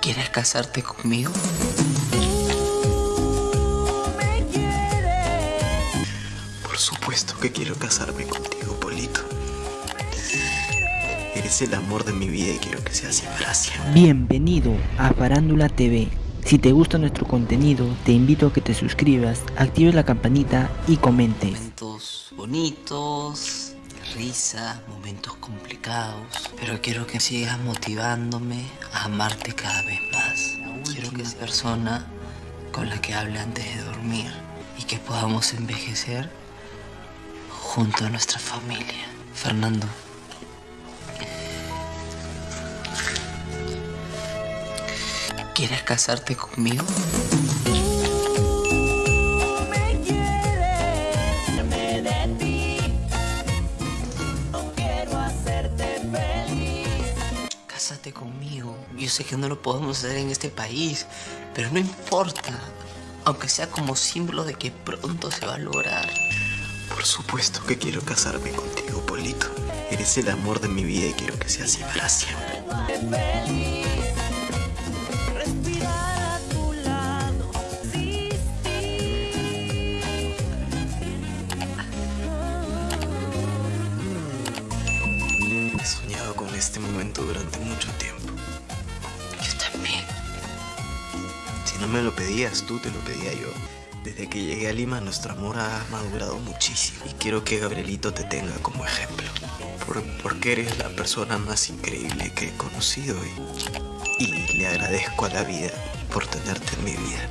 ¿Quieres casarte conmigo? Por supuesto que quiero casarme contigo, Polito. Eres el amor de mi vida y quiero que sea así para siempre. Bienvenido a Farándula TV. Si te gusta nuestro contenido, te invito a que te suscribas, actives la campanita y comentes. Momentos bonitos, risa, momentos complicados. Pero quiero que sigas motivándome a amarte cada vez más. Quiero que seas persona con la que hable antes de dormir y que podamos envejecer junto a nuestra familia. Fernando. ¿Quieres casarte conmigo? Cásate conmigo. Yo sé que no lo podemos hacer en este país, pero no importa. Aunque sea como símbolo de que pronto se va a lograr. Por supuesto que quiero casarme contigo, Polito. Eres el amor de mi vida y quiero que sea así para siempre. Este momento durante mucho tiempo. Yo también. Si no me lo pedías tú, te lo pedía yo. Desde que llegué a Lima, nuestro amor ha madurado muchísimo. Y quiero que Gabrielito te tenga como ejemplo. Por- porque eres la persona más increíble que he conocido. Y, y le agradezco a la vida por tenerte en mi vida.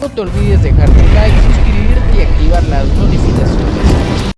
No te olvides dejar tu like, suscribirte y activar las notificaciones.